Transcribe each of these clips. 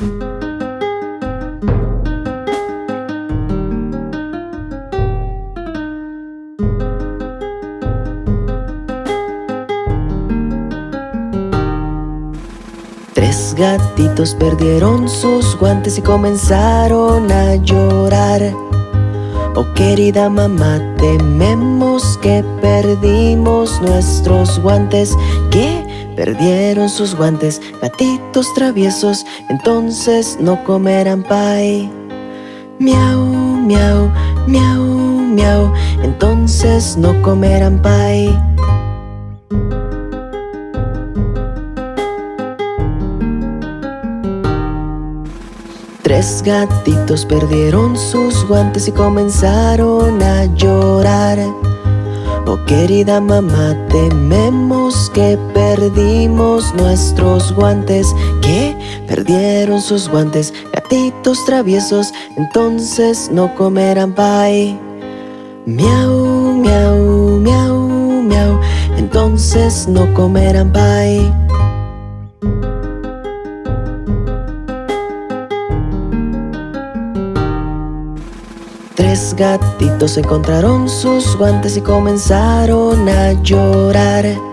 Tres gatitos perdieron sus guantes y comenzaron a llorar. Oh querida mamá, tememos que perdimos nuestros guantes. Que perdieron sus guantes, gatitos traviesos Entonces no comerán pie Miau, miau, miau, miau Entonces no comerán pie Tres gatitos perdieron sus guantes y comenzaron a llorar. Oh querida mamá, tememos que perdimos nuestros guantes Que perdieron sus guantes, gatitos traviesos Entonces no comerán pie Miau, miau, miau, miau Entonces no comerán pie Tres gatitos encontraron sus guantes y comenzaron a llorar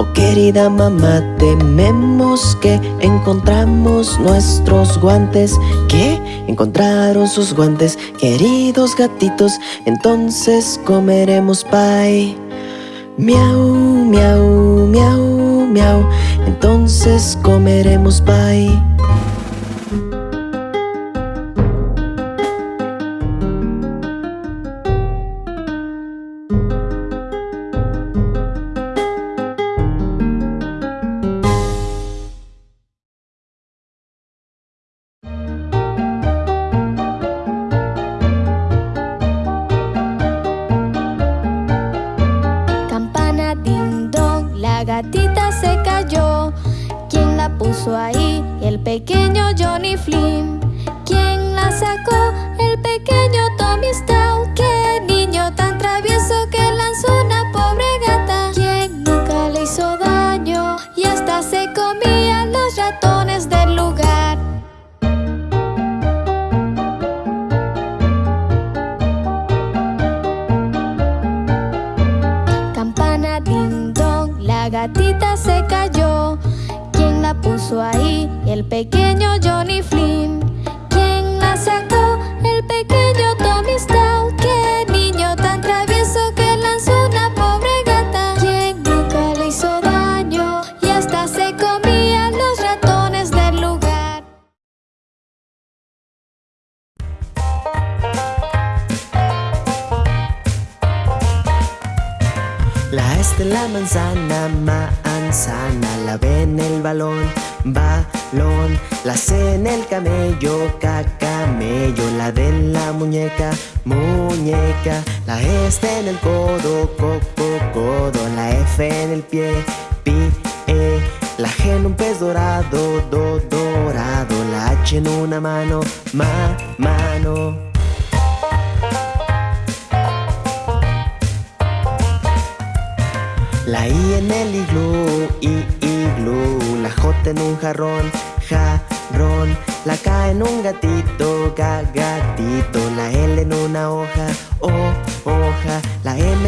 Oh querida mamá, tememos que encontramos nuestros guantes Que encontraron sus guantes, queridos gatitos Entonces comeremos pie Miau, miau, miau, miau Entonces comeremos pie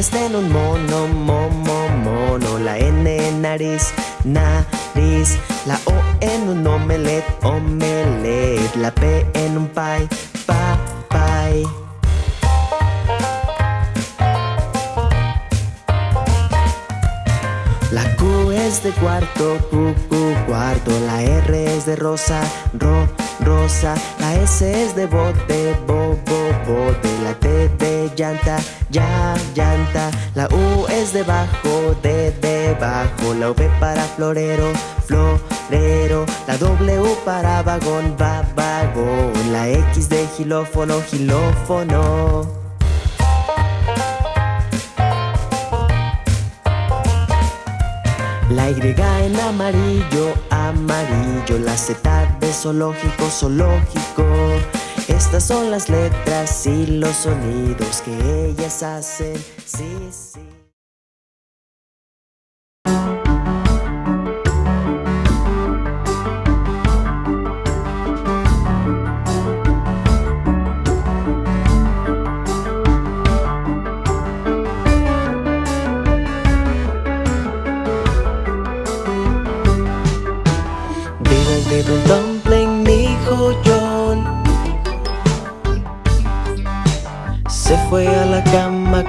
Está en un mono, momo, mono. La N en nariz, nariz. La O en un omelet, omelet. La P en un pie, pa, pie cuarto, Q, Q, cuarto. La R es de rosa, ro, rosa. La S es de bote, bo, bo, bote. La T de llanta, ya, llanta. La U es de bajo, de, debajo La V para florero, florero. La W para vagón, va, vagón. La X de gilófono, gilófono La Y en amarillo, amarillo La Z de zoológico, zoológico. Estas son las letras y los sonidos que ellas hacen. Sí, sí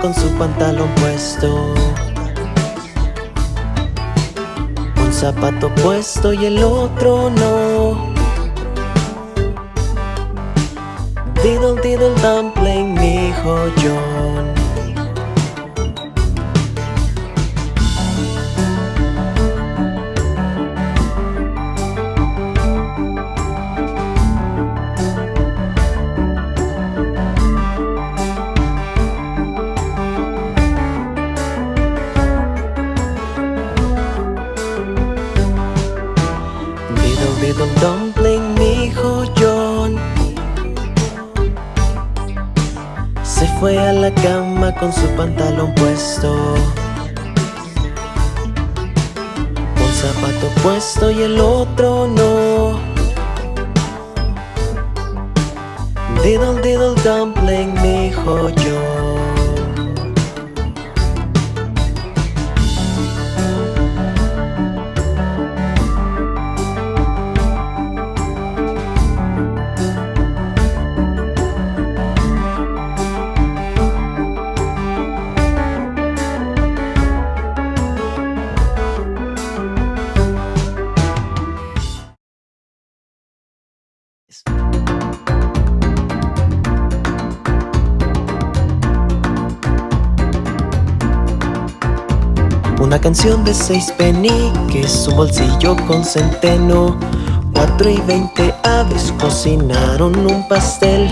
con su pantalón puesto. Un zapato puesto y el otro no. Diddle diddle dumpling, mi hijo John con su pantalón puesto. Un zapato puesto y el otro no. Diddle diddle dumpling, mi hijo yo de seis peniques, un bolsillo con centeno. Cuatro y veinte aves cocinaron un pastel.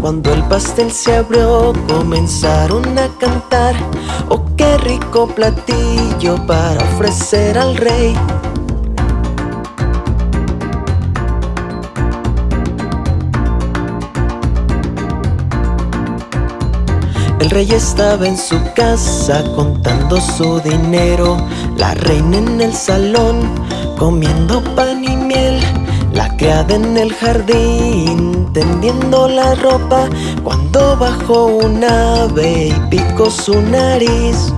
Cuando el pastel se abrió comenzaron a cantar. Oh, qué rico platillo para ofrecer al rey El rey estaba en su casa contando su dinero. La reina en el salón comiendo pan y miel. La criada en el jardín tendiendo la ropa. Cuando bajó un ave y picó su nariz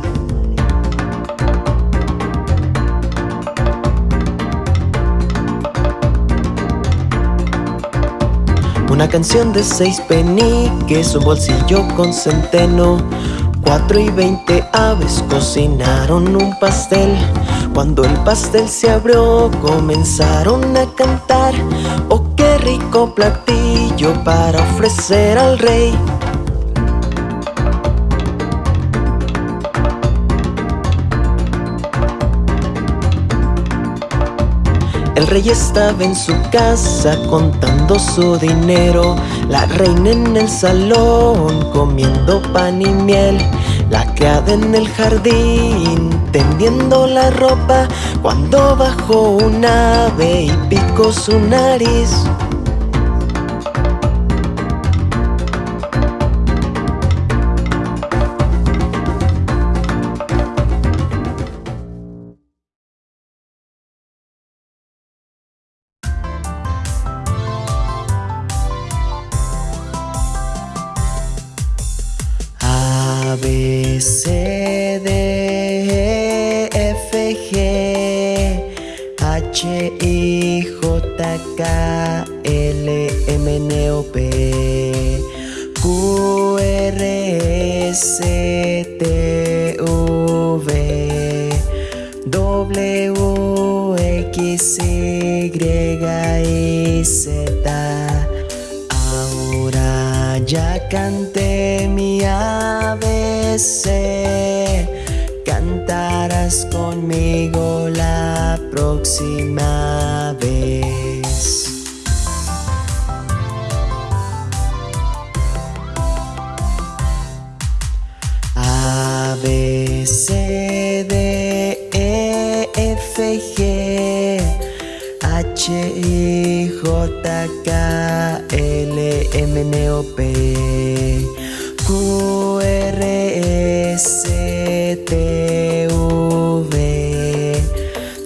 Una canción de seis peniques, un bolsillo con centeno. Cuatro y veinte aves cocinaron un pastel. Cuando el pastel se abrió comenzaron a cantar. Oh, qué rico platillo para ofrecer al rey El rey estaba en su casa contando su dinero. La reina en el salón comiendo pan y miel. La criada en el jardín tendiendo la ropa. Cuando bajó un ave y picó su nariz G H, I, J, K, L, M, N, O, P Q, R, S, T, V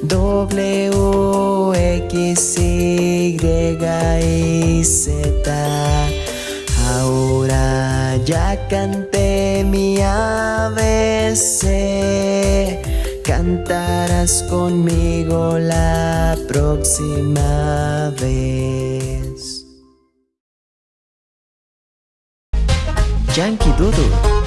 W, X, Y Z. Ahora ya canté estarás conmigo la próxima vez. Yankee Doodle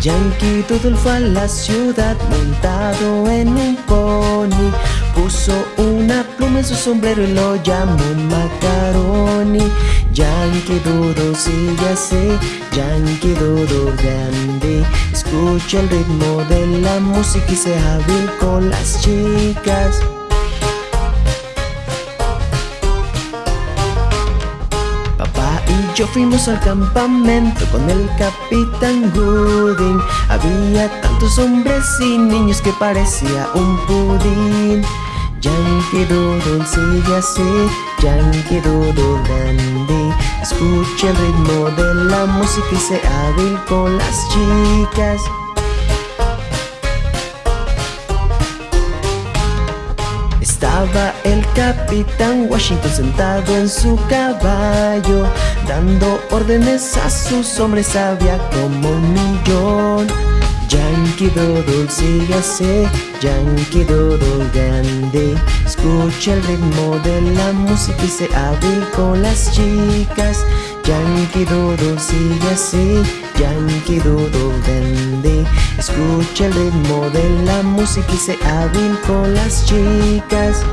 Yankee Doodle fue a la ciudad montado en un pony Puso una pluma en su sombrero y lo llamó Macaroni. Yankee Doodle sigue así, Yankee Doodle grande. Escucha el ritmo de la música y sea hábil con las chicas. Yo fuimos al campamento con el capitán Gooding. Había tantos hombres y niños que parecía un pudín Yankee Doodle sigue así, Yankee Doodle dandy Escucha el ritmo de la música y sé hábil con las chicas. Estaba el capitán Washington sentado en su caballo Dando órdenes a sus hombres había como un millón Yankee Doodle sigue así, Yankee Doodle grande. Escucha el ritmo de la música y se hábil con las chicas. Yankee Doodle sigue así, Yankee Doodle grande. Escucha el ritmo de la música y se hábil con las chicas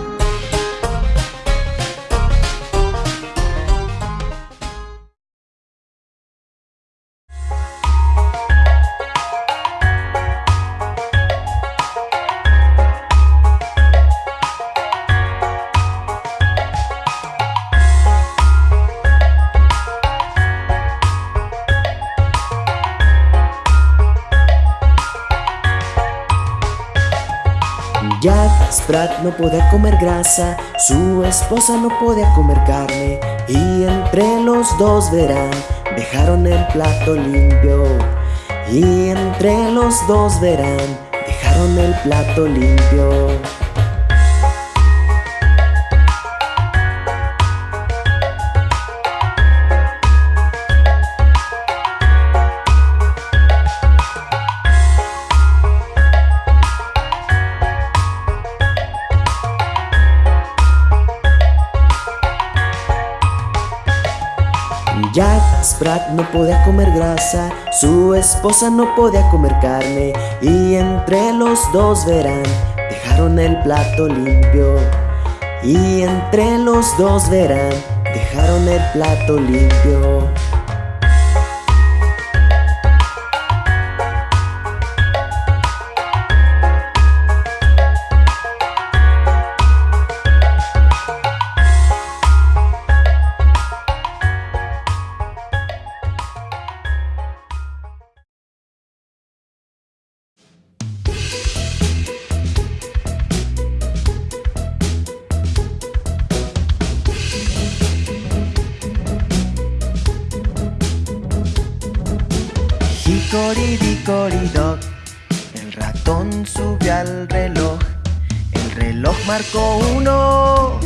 no podía comer grasa, su esposa no podía comer carne Y entre los dos verán, dejaron el plato limpio. Y entre los dos verán, dejaron el plato limpio Jack Sprat no podía comer grasa, su esposa no podía comer carne Y entre los dos verán, dejaron el plato limpio. Y entre los dos verán, dejaron el plato limpio Hicoridicoridoc, el ratón subió al reloj. El reloj marcó uno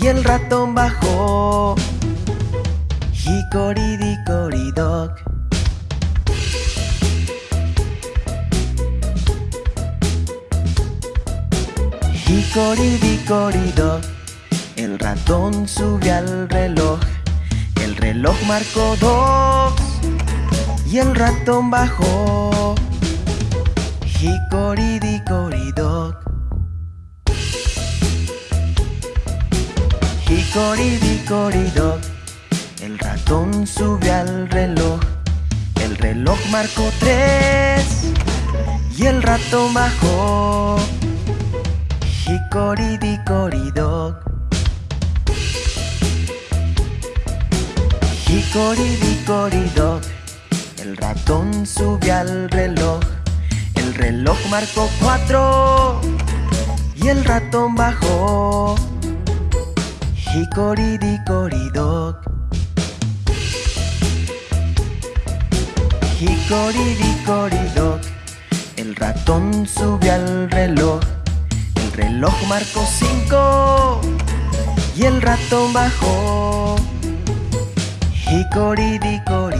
y el ratón bajó. Hicoridicoridoc. Hicoridicoridoc, el ratón subió al reloj. El reloj marcó dos y el ratón bajó. Hicoridicoridoc. Hicoridicoridoc. El ratón subió al reloj. El reloj marcó tres y el ratón bajó. Hicoridicoridoc. Hicoridicoridoc. El ratón sube al reloj. El reloj marcó cuatro. Y el ratón bajó. Hicoridicoridoc Hicoridicoridoc El ratón subió al reloj. El reloj marcó cinco. Y el ratón bajó. Hicoridicoridoc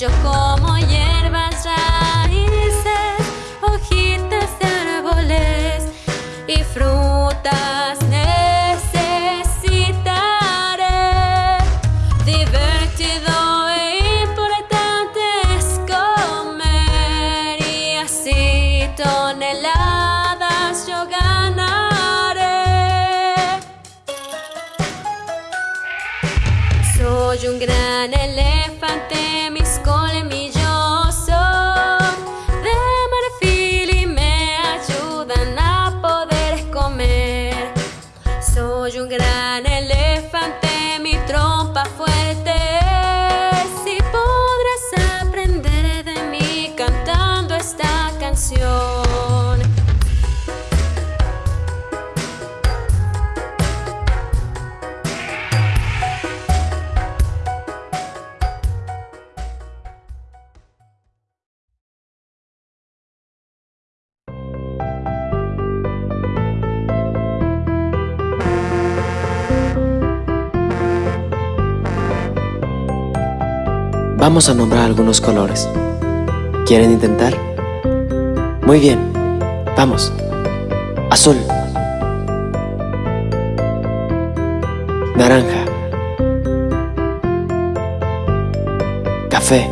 magical vamos a nombrar algunos colores. ¿Quieren intentar? Muy bien, vamos. Azul. Naranja. Café.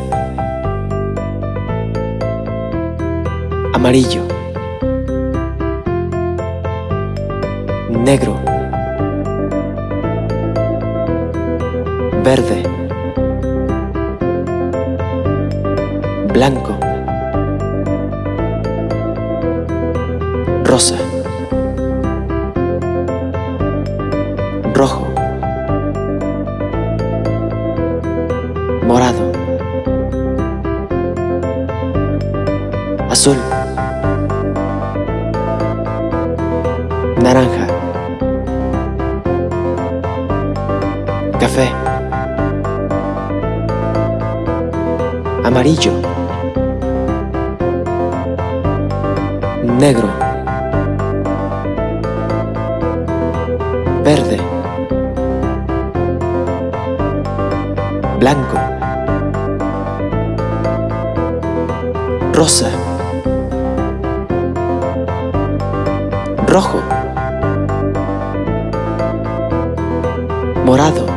Amarillo. Negro. Verde. blanco, rosa, rojo, morado, azul, naranja, café, amarillo, negro, verde, blanco, rosa, rojo, morado,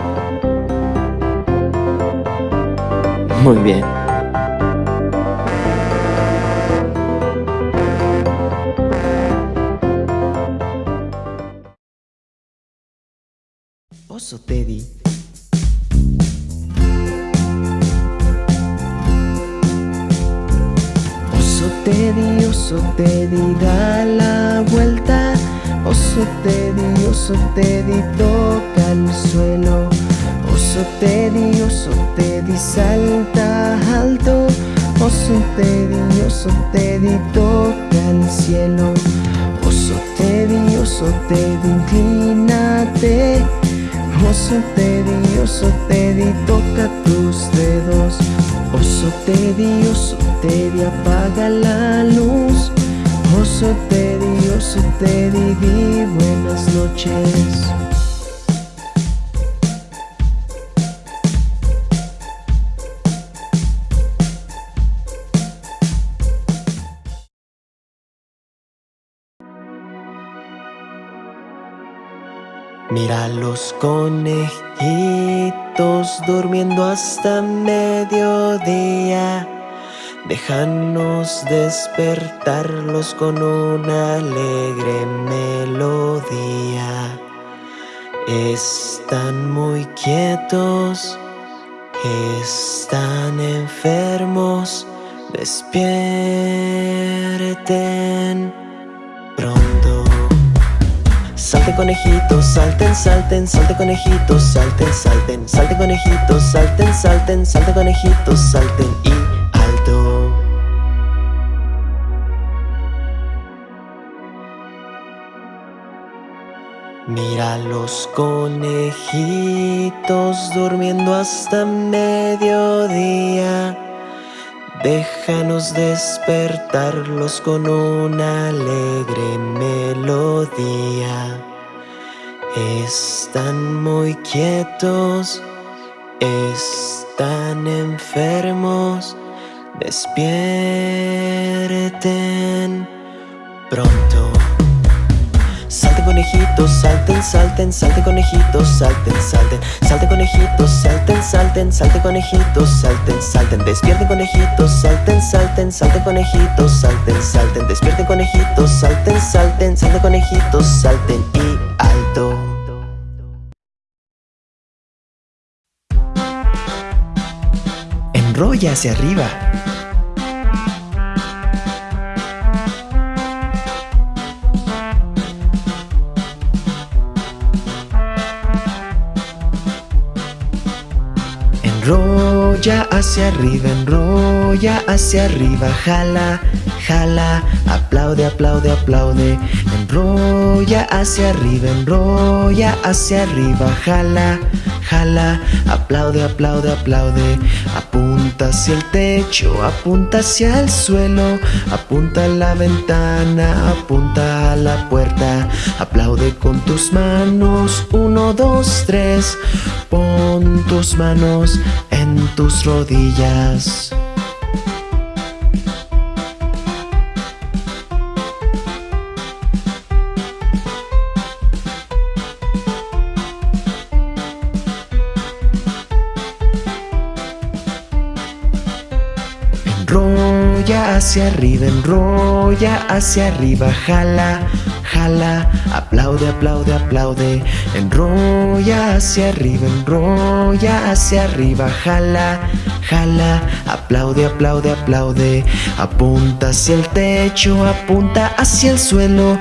te inclínate Osotedi, osotedi, toca tus dedos. Osotedi, osotedi, apaga la luz. Oso Osotedi, osotedi, di buenas noches. Mira los conejitos durmiendo hasta mediodía. Déjanos despertarlos con una alegre melodía. Están muy quietos, están enfermos, despierten pronto. Salte conejitos, salten, salten, salte conejitos, salten, salten, salte conejitos, salten, salten, salte conejitos, salten y alto. Mira los conejitos durmiendo hasta mediodía. Déjanos despertarlos con una alegre melodía. Están muy quietos, están enfermos, despierten pronto. Salte conejitos, salten, salten, salte conejitos, salten, salten, salte conejitos, salten, salten, salte conejitos, salten, salten, despierten conejitos, salten, salten, salte conejitos, salten, salten, despierten conejitos, salten, salten, salte conejitos, salten. Y Enrolla hacia arriba. Enrolla hacia arriba, enrolla hacia arriba, jala, jala, aplaude, aplaude, aplaude. Enrolla hacia arriba, enrolla hacia arriba, jala, jala, aplaude, aplaude, aplaude. Apunta hacia el techo, apunta hacia el suelo, apunta a la ventana, apunta a la puerta. Aplaude con tus manos, uno, dos, tres. Pon tus manos en tus rodillas. Hacia arriba, enrolla hacia arriba, jala, jala, aplaude, aplaude, aplaude. Enrolla hacia arriba, enrolla hacia arriba, jala, jala, aplaude, aplaude, aplaude. Apunta hacia el techo, apunta hacia el suelo,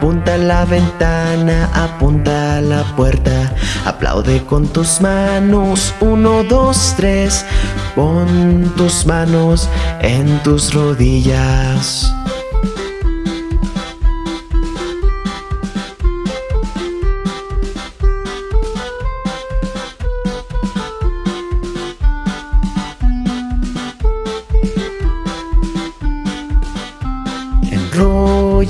apunta a la ventana, apunta a la puerta. Aplaude con tus manos, uno, dos, tres. Pon tus manos en tus rodillas.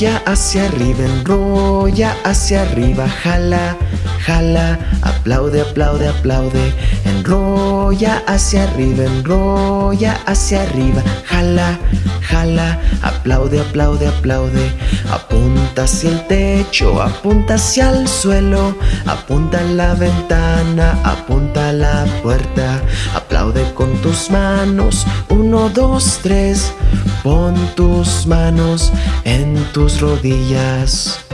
Enrolla hacia arriba, enrolla hacia arriba, jala, jala, aplaude, aplaude, aplaude. Enrolla hacia arriba, enrolla hacia arriba, jala, jala, aplaude, aplaude, aplaude. Apunta hacia el techo, apunta hacia el suelo, apunta a la ventana, apunta a la puerta. Aplaude con tus manos, uno, dos, tres. Pon tus manos en tus rodillas.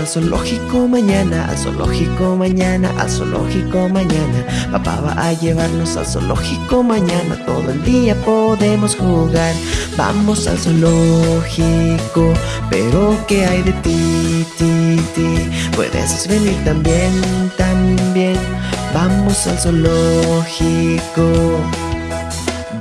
al zoológico mañana, al zoológico mañana, al zoológico mañana. Papá va a llevarnos al zoológico mañana, todo el día podemos jugar. Vamos al zoológico, pero ¿qué hay de ti, ti, ti? Puedes venir también, también. Vamos al zoológico.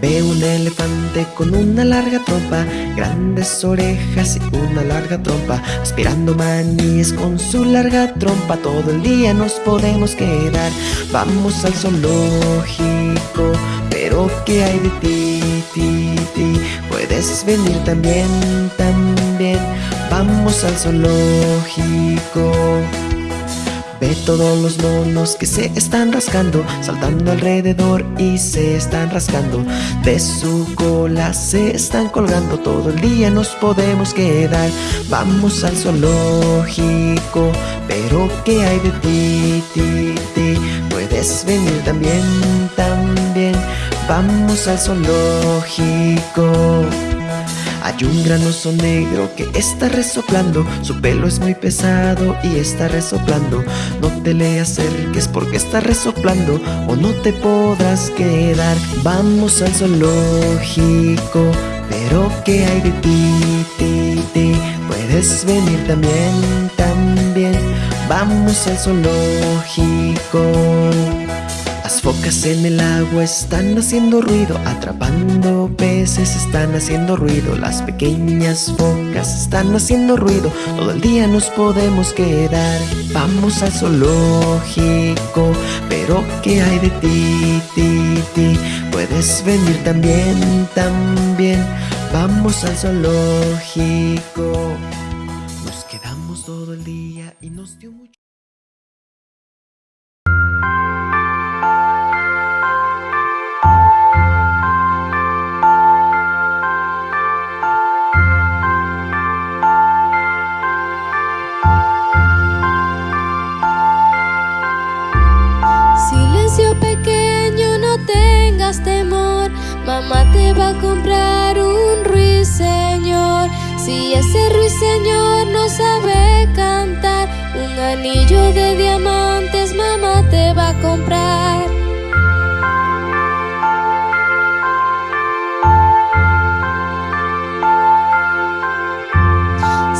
Veo un elefante con una larga trompa, grandes orejas y una larga trompa, aspirando maníes con su larga trompa, todo el día nos podemos quedar. Vamos al zoológico, pero ¿qué hay de ti, ti, ti? Puedes venir también, también, vamos al zoológico. Ve todos los monos que se están rascando, saltando alrededor y se están rascando. De su cola se están colgando, todo el día nos podemos quedar. Vamos al zoológico, pero ¿qué hay de ti, ti, ti? Puedes venir también, también. Vamos al zoológico. Hay un gran oso negro que está resoplando Su pelo es muy pesado y está resoplando. No te le acerques porque está resoplando O no te podrás quedar. Vamos al zoológico Pero ¿qué hay de ti, ti, ti? Puedes venir también, también. Vamos al zoológico las focas en el agua están haciendo ruido, atrapando peces están haciendo ruido, las pequeñas focas están haciendo ruido, todo el día nos podemos quedar. Vamos al zoológico, pero ¿qué hay de ti, ti, ti? Puedes venir también, también. Vamos al zoológico. Nos quedamos todo el día y nos dio mucho. Anillo de diamantes mamá te va a comprar.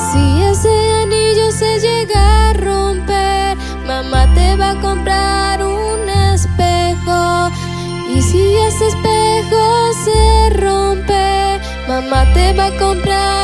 Si ese anillo se llega a romper, mamá te va a comprar un espejo. Y si ese espejo se rompe, mamá te va a comprar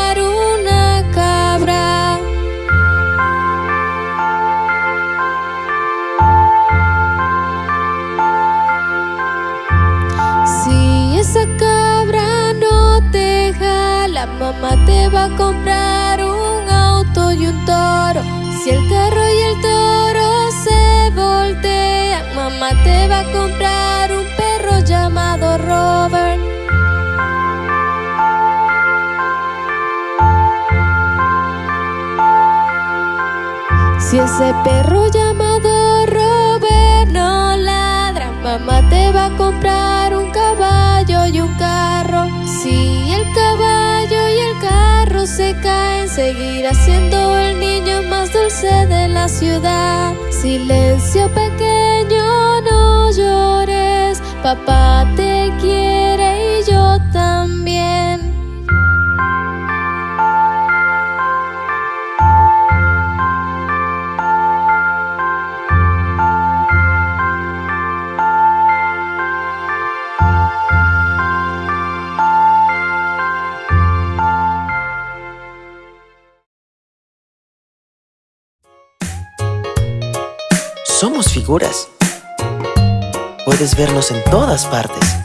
te va a comprar un auto y un toro. Si el carro y el toro se voltean, mamá te va a comprar un perro llamado Robert. Si ese perro llamado Robert no ladra, mamá te va a carro se caen, seguirá siendo el niño más dulce de la ciudad. Silencio pequeño, no llores, papá te Puedes vernos en todas partes.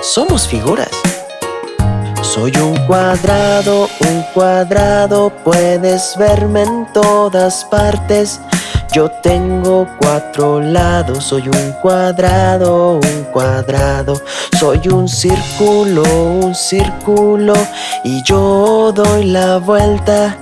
Somos figuras. Soy un cuadrado, un cuadrado, puedes verme en todas partes. Yo tengo cuatro lados, soy un cuadrado, un cuadrado. Soy un círculo, un círculo, y yo doy la vuelta.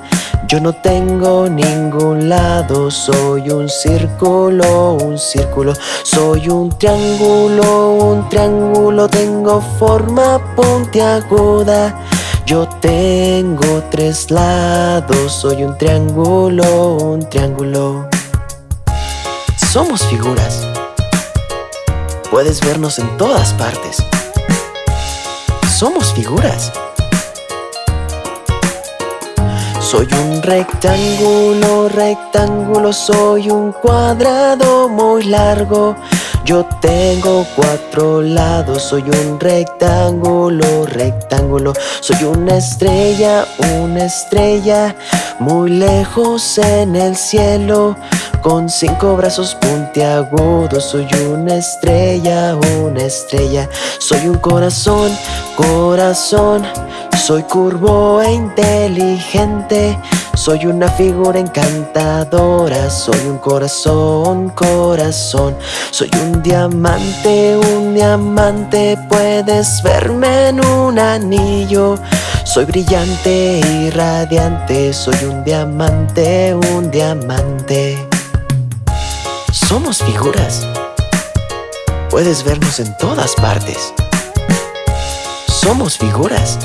Yo no tengo ningún lado, soy un círculo, un círculo, soy un triángulo, un triángulo, tengo forma puntiaguda. Yo tengo tres lados, soy un triángulo, un triángulo. Somos figuras. Puedes vernos en todas partes. Somos figuras. Soy un rectángulo, rectángulo, soy un cuadrado muy largo. Yo tengo cuatro lados, soy un rectángulo, rectángulo. Soy una estrella, una estrella, muy lejos en el cielo. Con cinco brazos puntiagudos, soy una estrella, una estrella. Soy un corazón, corazón. Soy curvo e inteligente, soy una figura encantadora, soy un corazón, corazón, soy un diamante, un diamante, puedes verme en un anillo. Soy brillante y radiante, soy un diamante, un diamante. Somos figuras. Puedes vernos en todas partes. Somos figuras.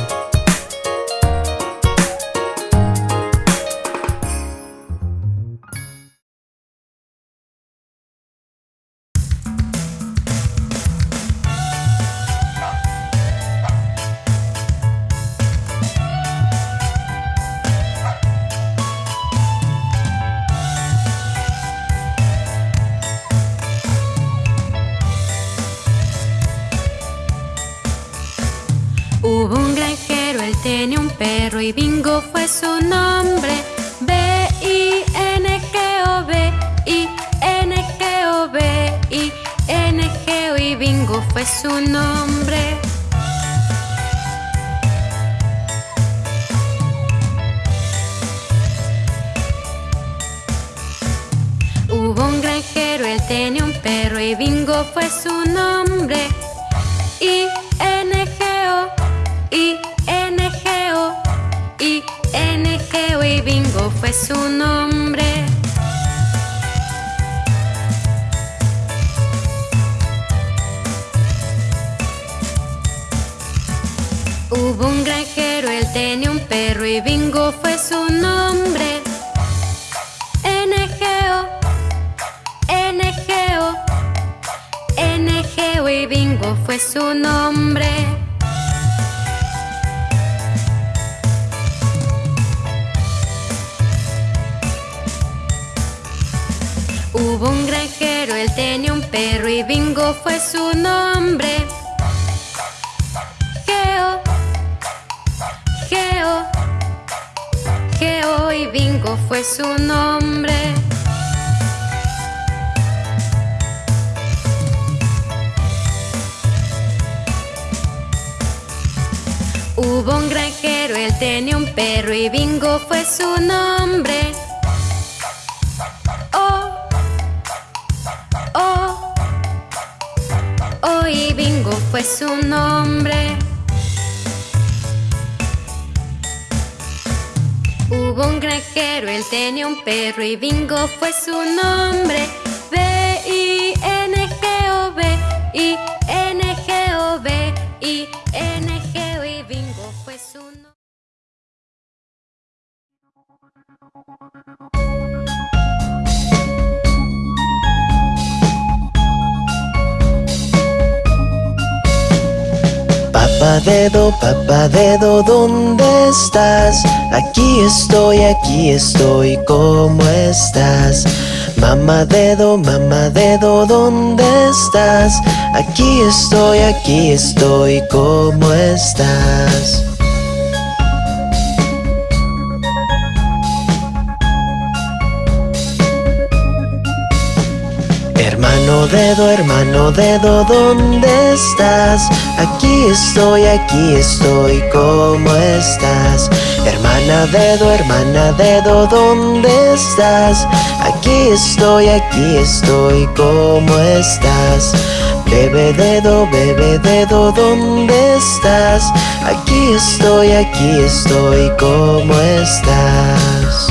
Y Bingo fue su nombre. Hubo un granjero, él tenía un perro y Bingo fue su nombre. Oh, oh, oh y Bingo fue su nombre. Hubo un granjero, él tenía un perro y Bingo fue su nombre. B-I-N-G-O, B-I-N-G-O, B-I-N-G-O y Bingo fue su nombre. Papá dedo, papá dedo, ¿dónde estás? Aquí estoy, aquí estoy, ¿cómo estás? Mamá dedo, mamá dedo, ¿dónde estás? Aquí estoy, aquí estoy, ¿cómo estás? Hermano dedo, hermano dedo, ¿dónde estás? Aquí estoy, aquí estoy, ¿cómo estás? Hermana dedo, hermana dedo, ¿dónde estás? Aquí estoy, aquí estoy, ¿cómo estás? Bebe dedo, bebe dedo, ¿dónde estás? Aquí estoy, aquí estoy, ¿cómo estás?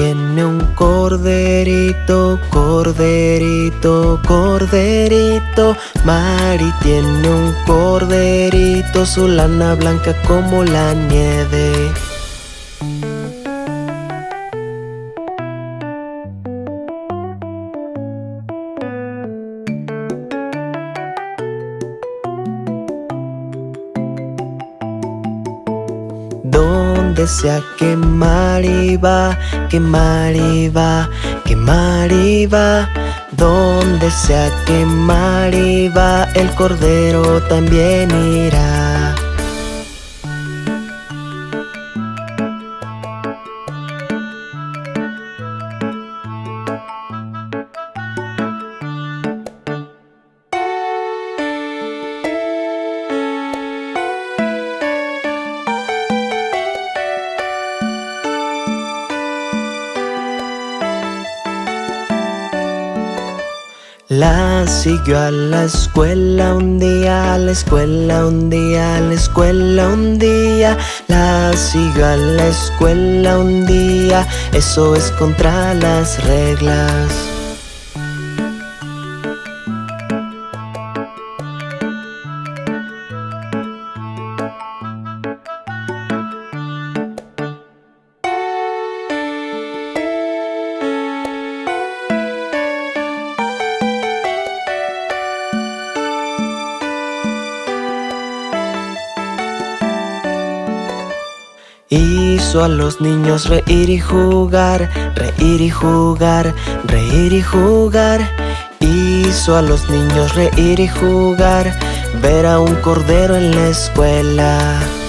Tiene un corderito, corderito, corderito. Mari tiene un corderito, su lana blanca como la nieve. Donde sea que Mari va, que Mari va, que Mari va. Donde sea que Mari va, el cordero también irá. Siguió a la escuela un día, a la escuela un día, a la escuela un día. La siguió a la escuela un día, eso es contra las reglas. Hizo a los niños reír y jugar, reír y jugar, reír y jugar. Hizo a los niños reír y jugar, ver a un cordero en la escuela.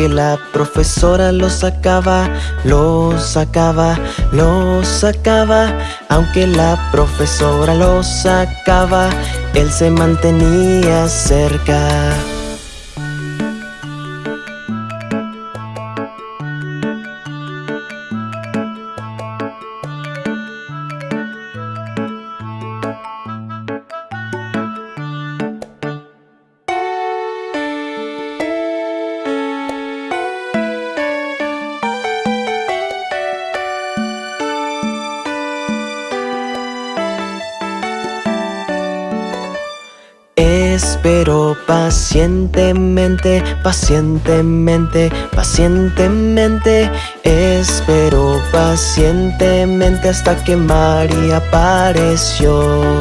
Aunque la profesora lo sacaba, lo sacaba, lo sacaba. Aunque la profesora lo sacaba, él se mantenía cerca. Pacientemente, pacientemente, pacientemente. Espero pacientemente hasta que María apareció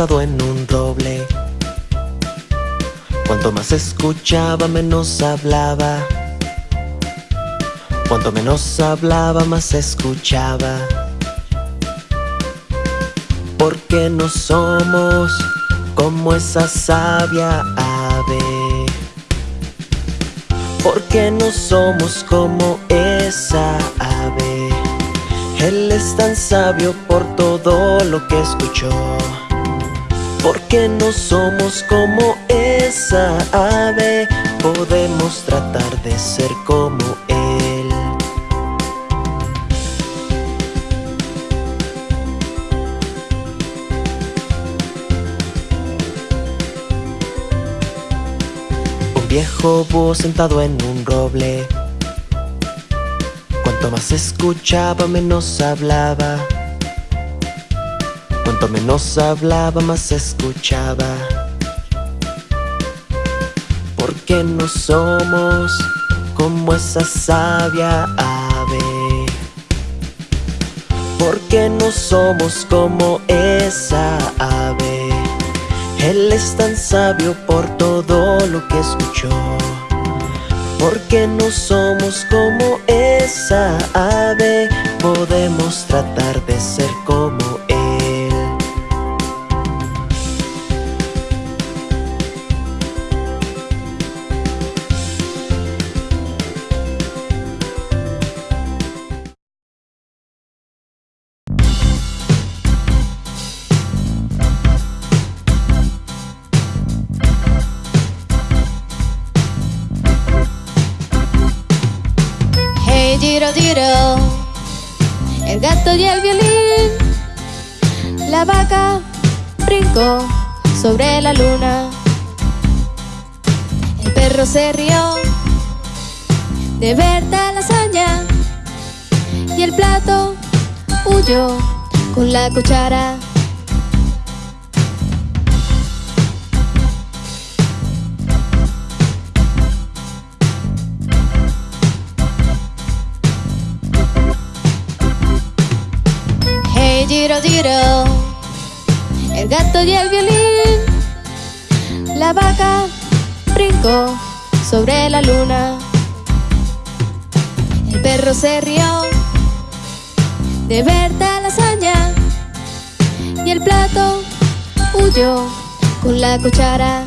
en un roble. Cuanto más escuchaba, menos hablaba. Cuanto menos hablaba, más escuchaba. Porque no somos como esa sabia ave. Porque no somos como esa ave. Él es tan sabio por todo lo que escuchó Porque no somos como esa ave Podemos tratar de ser como Él. Un viejo búho sentado en un roble. Cuanto más escuchaba, menos hablaba Cuanto menos hablaba, más escuchaba. Porque no somos como esa sabia ave. Porque no somos como esa ave. Él es tan sabio por todo lo que escuchó. Porque no somos como esa ave Podemos tratar de ser como La vaca brincó sobre la luna. El perro se rió de ver tal hazaña y el plato huyó con la cuchara. Hey, giro, el gato y el violín, la vaca brincó sobre la luna. El perro se rió de ver tal hazaña y el plato huyó con la cuchara.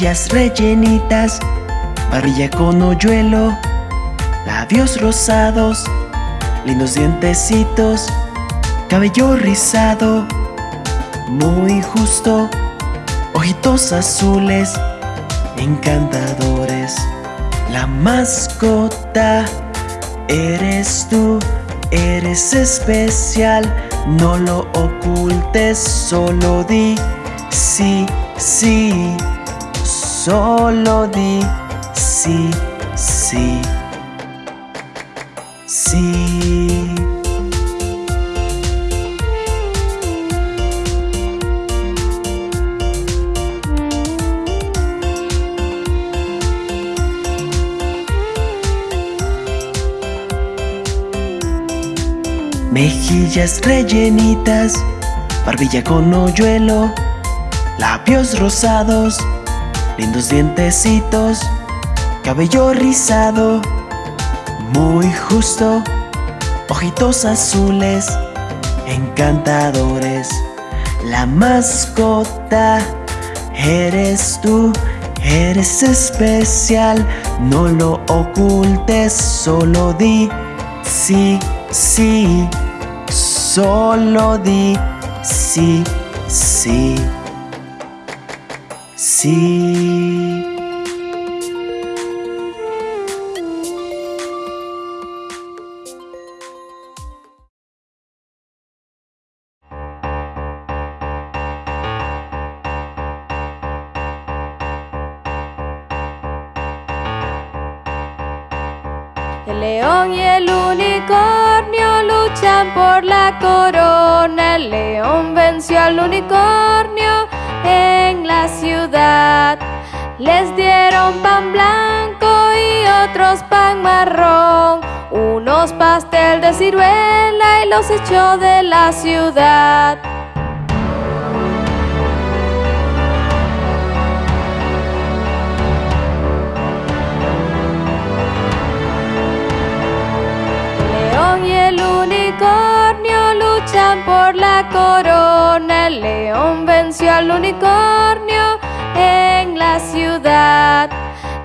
Rellenitas, barbilla con hoyuelo, labios rosados, lindos dientecitos, cabello rizado, muy justo, ojitos azules, encantadores. La mascota eres tú, eres especial, no lo ocultes, solo di sí, sí, solo di sí, sí, sí. Mejillas rellenitas, barbilla con hoyuelo, labios rosados, lindos dientecitos, cabello rizado, muy justo, ojitos azules, encantadores. La mascota eres tú, eres especial, no lo ocultes, solo di sí, sí, solo di sí, sí, sí. El león y el unicornio luchan por la corona. El león venció al unicornio Les dieron pan blanco y otros pan marrón. Unos pastel de ciruela y los echó de la ciudad. León y el unicornio luchan por la corona. El león venció al unicornio en la ciudad.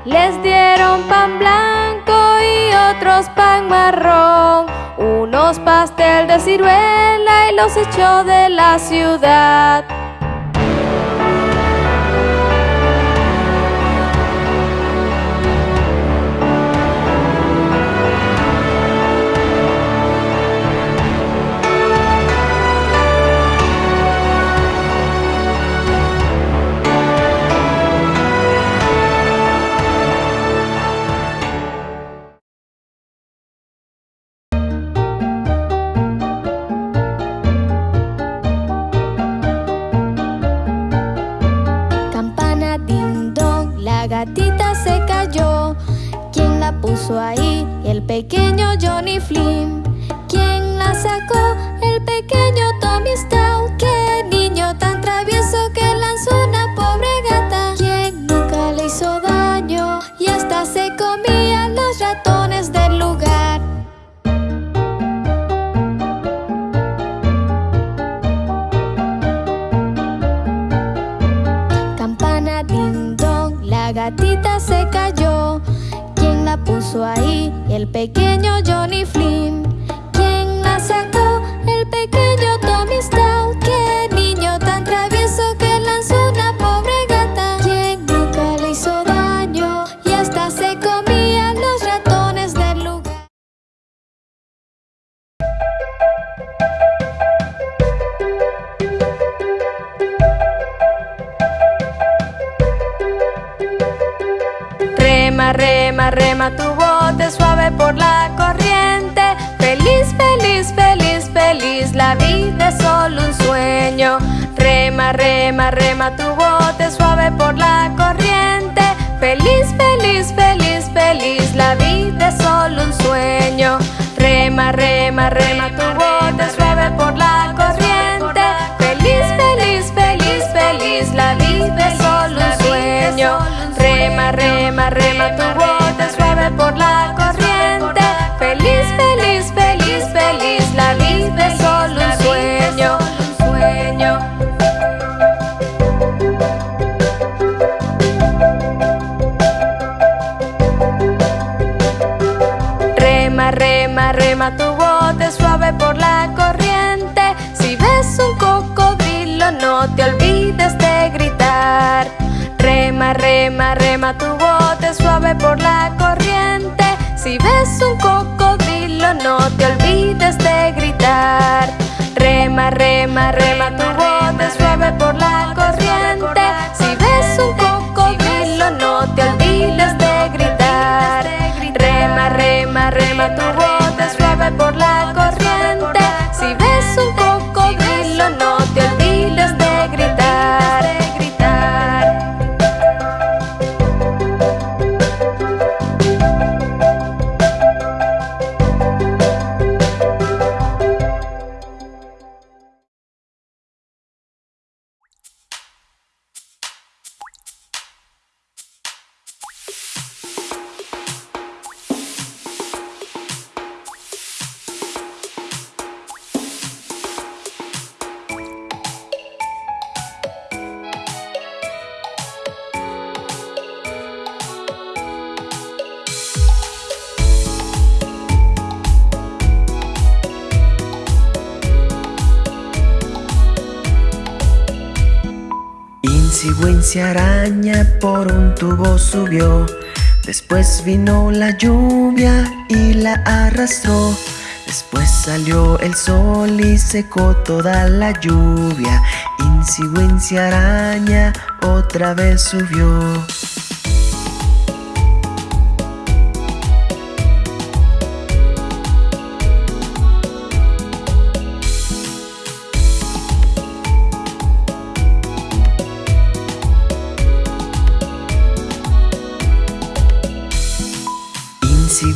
Les dieron pan blanco y otros pan marrón. Unos pastel de ciruela y los echó de la ciudad. Pequeño Johnny Flynn. El pequeño Johnny Rema, rema, tu bote suave por la corriente. Feliz, feliz, feliz, feliz, la vida es solo un sueño. Rema, rema, rema tu bote suave por la corriente. Feliz, feliz, feliz, feliz, la vida es solo un sueño. Rema, rema, rema tu bote rema, tu bote suave por la corriente. Feliz, feliz, feliz, feliz, la vida es solo un sueño. Sueño. Rema, rema, rema tu bote suave por la corriente. Si ves un cocodrilo, no te olvides de gritar. Rema, rema, rema tu bote por la corriente. Si ves un cocodrilo, no te olvides de gritar. Rema, rema, rema tu bote Wincy araña por un tubo subió. Después vino la lluvia y la arrastró. Después salió el sol y secó toda la lluvia. Wincy araña otra vez subió.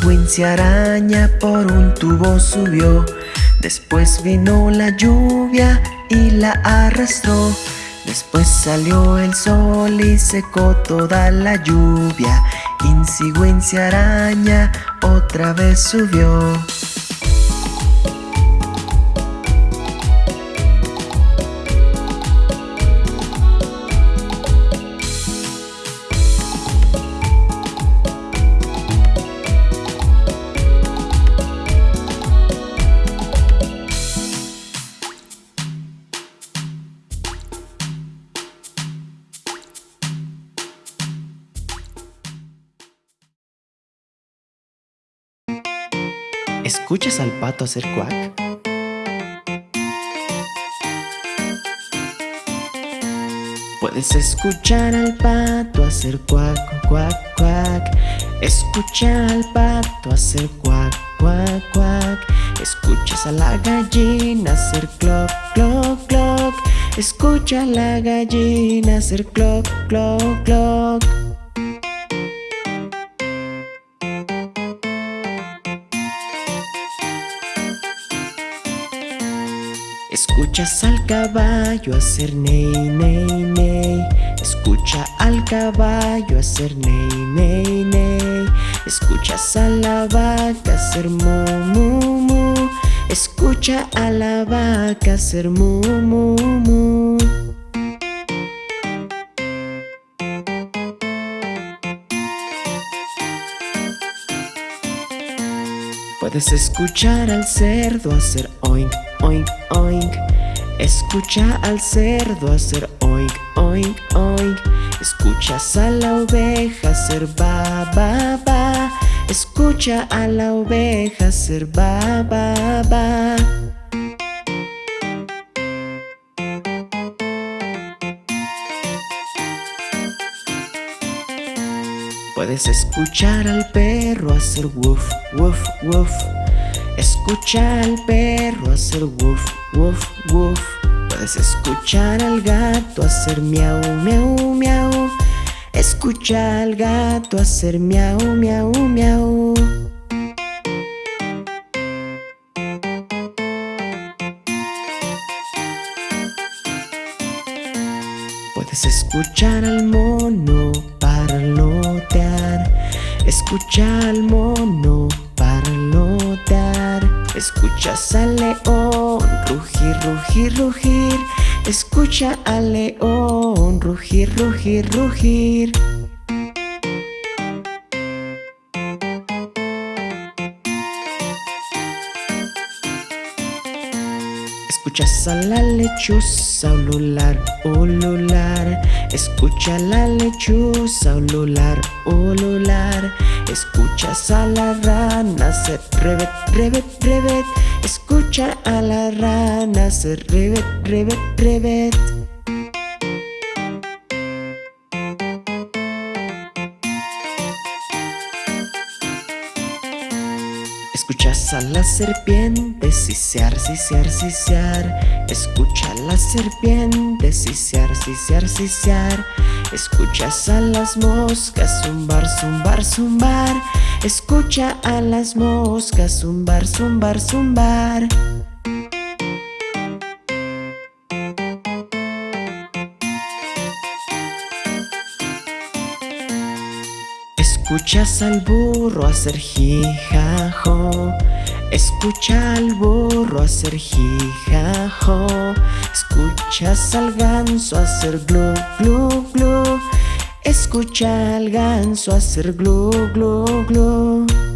Wincy araña por un tubo subió. Después vino la lluvia y la arrastró. Después salió el sol y secó toda la lluvia. Wincy araña otra vez subió. Puedes escuchar al pato hacer cuac, cuac, cuac. Escucha al pato hacer cuac, cuac, cuac. Escuchas a la gallina hacer cloc, cloc, cloc. Escucha a la gallina hacer cloc, cloc, cloc. Escuchas al caballo hacer ney, ney, ney. Escucha al caballo hacer ney, ney, ney. Escuchas a la vaca hacer mu, mu, mu. Escucha a la vaca hacer mu, mu, mu. Puedes escuchar al cerdo hacer oink, oink, oink. Escucha al cerdo hacer oink, oink, oink. Escuchas a la oveja hacer ba, ba, ba. Escucha a la oveja hacer ba, ba, ba. Puedes escuchar al perro hacer woof, woof, woof. Escucha al perro hacer woof, woof, woof. Puedes escuchar al gato hacer miau, miau, miau. Escucha al gato hacer miau, miau, miau. Puedes escuchar al mono parlotear. Escucha al mono parlotear. Escuchas al león rugir, rugir, rugir. Escucha al león rugir, rugir, rugir. Escuchas a la lechuza ulular, ulular. Escucha la lechuza ulular, ulular. Escuchas a la rana hacer revet, revet, revet Escucha a la rana hacer revet, revet, revet Escuchas a la serpiente sisear, sisear, sisear Escucha a la serpiente sisear, sisear, sisear Escuchas a las moscas zumbar, zumbar, zumbar. Escucha a las moscas zumbar, zumbar, zumbar Escuchas al burro hacer jijajo. Escucha al burro hacer jijajo. Escuchas al ganso hacer glu, glu, glu. Escucha al ganso hacer glu, glu, glu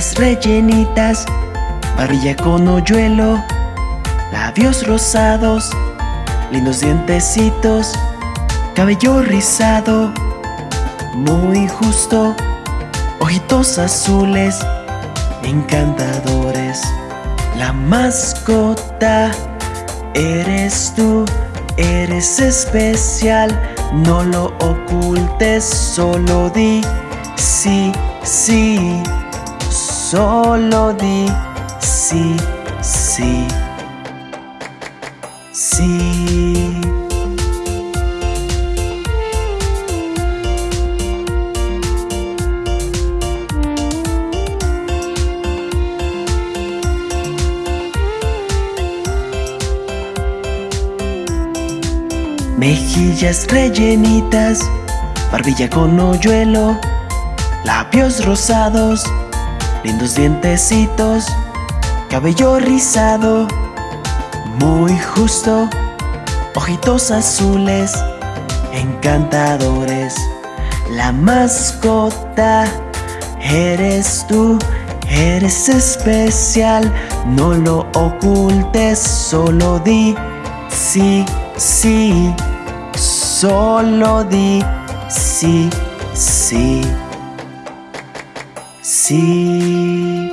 Rellenitas, barbilla con hoyuelo, labios rosados, lindos dientecitos, cabello rizado, muy justo, ojitos azules, encantadores. La mascota eres tú, eres especial, no lo ocultes, solo di sí, sí. Solo di sí, sí, sí. Mejillas rellenitas, barbilla con hoyuelo, labios rosados lindos dientecitos, cabello rizado, muy justo, ojitos azules, encantadores. La mascota eres tú, eres especial, no lo ocultes, solo di sí, sí, solo di sí, sí. 地